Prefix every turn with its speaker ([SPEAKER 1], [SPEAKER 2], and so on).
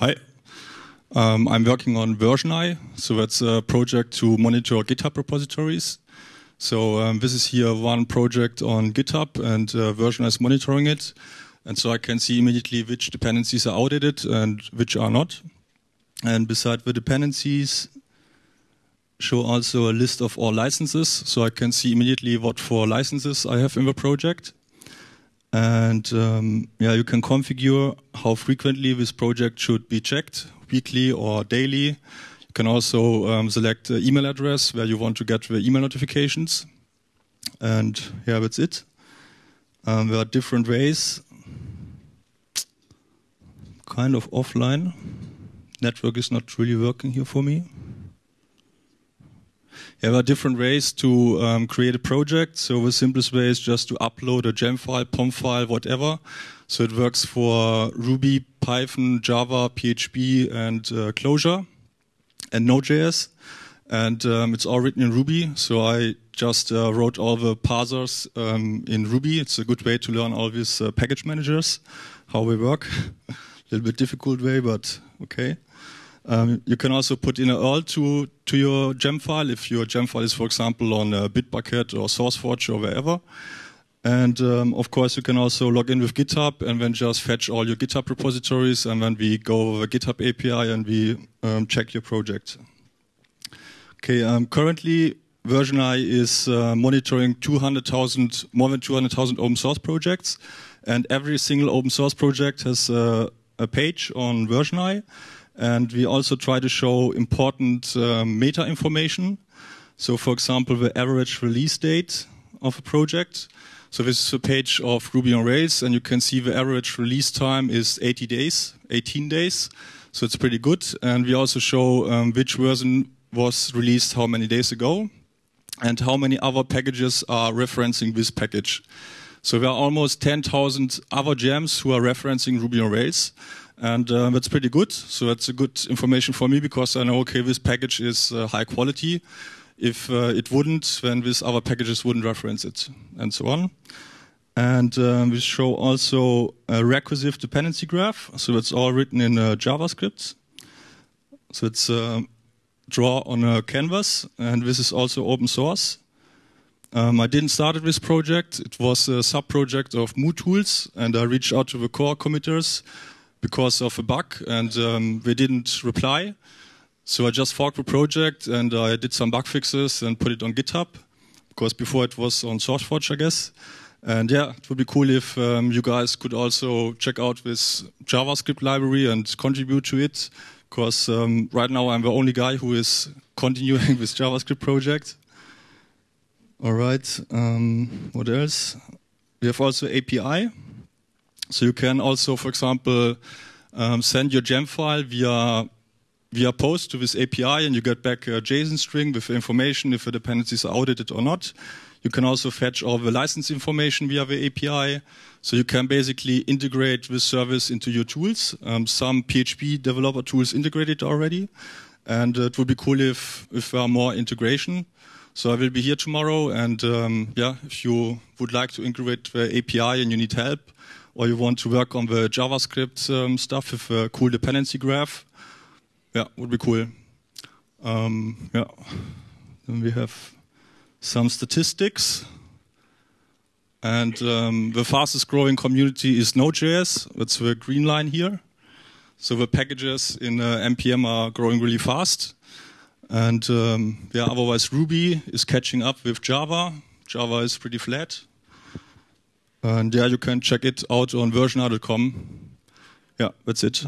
[SPEAKER 1] Hi. Um, I'm working on VersionEye, so that's a project to monitor GitHub repositories. So um, this is here one project on GitHub, and uh, is monitoring it. And so I can see immediately which dependencies are outdated and which are not. And beside the dependencies, show also a list of all licenses, so I can see immediately what four licenses I have in the project. And um, yeah, you can configure how frequently this project should be checked, weekly or daily. You can also um, select the email address where you want to get the email notifications. And yeah, that's it. Um, there are different ways, kind of offline. Network is not really working here for me. There are different ways to um, create a project. So the simplest way is just to upload a gem file, POM file, whatever. So it works for Ruby, Python, Java, PHP, and uh, Clojure, and Node.js. And um, it's all written in Ruby. So I just uh, wrote all the parsers um, in Ruby. It's a good way to learn all these uh, package managers, how they work. a little bit difficult way, but okay. Um, you can also put in a URL to, to your gem file if your gem file is, for example, on uh, Bitbucket or SourceForge or wherever. And um, of course, you can also log in with GitHub and then just fetch all your GitHub repositories. And then we go over GitHub API and we um, check your project. Okay, um, currently, VersionEye is uh, monitoring 200,000, more than 200,000 open source projects. And every single open source project has uh, a page on Version VersionEye. And we also try to show important um, meta information. So for example, the average release date of a project. So this is a page of Ruby on Rails and you can see the average release time is 80 days, 18 days. So it's pretty good. And we also show um, which version was released how many days ago and how many other packages are referencing this package. So there are almost 10,000 other gems who are referencing Ruby on Rails. And uh, that's pretty good. So that's a good information for me because I know, okay, this package is uh, high quality. If uh, it wouldn't, then these other packages wouldn't reference it, and so on. And um, we show also a recursive dependency graph. So it's all written in uh, JavaScript. So it's uh, draw on a canvas, and this is also open source. Um, I didn't start this project. It was a sub-project of MooTools, and I reached out to the core committers because of a bug and um, they didn't reply. So I just forked the project and I did some bug fixes and put it on GitHub because before it was on SourceForge, I guess. And yeah, it would be cool if um, you guys could also check out this JavaScript library and contribute to it because um, right now I'm the only guy who is continuing this JavaScript project. All right, um, what else? We have also API. So you can also, for example, um, send your gem file via via post to this API and you get back a JSON string with information if the dependencies are audited or not. You can also fetch all the license information via the API. So you can basically integrate this service into your tools. Um, some PHP developer tools integrate it already. And it would be cool if, if there are more integration. So I will be here tomorrow. And um, yeah, if you would like to integrate the API and you need help, or you want to work on the JavaScript um, stuff with a cool dependency graph, yeah, would be cool. Um, yeah, then we have some statistics. And um, the fastest growing community is Node.js. That's the green line here. So the packages in uh, NPM are growing really fast. And um, yeah, otherwise Ruby is catching up with Java. Java is pretty flat. And yeah, you can check it out on versioneye.com. Yeah, that's it.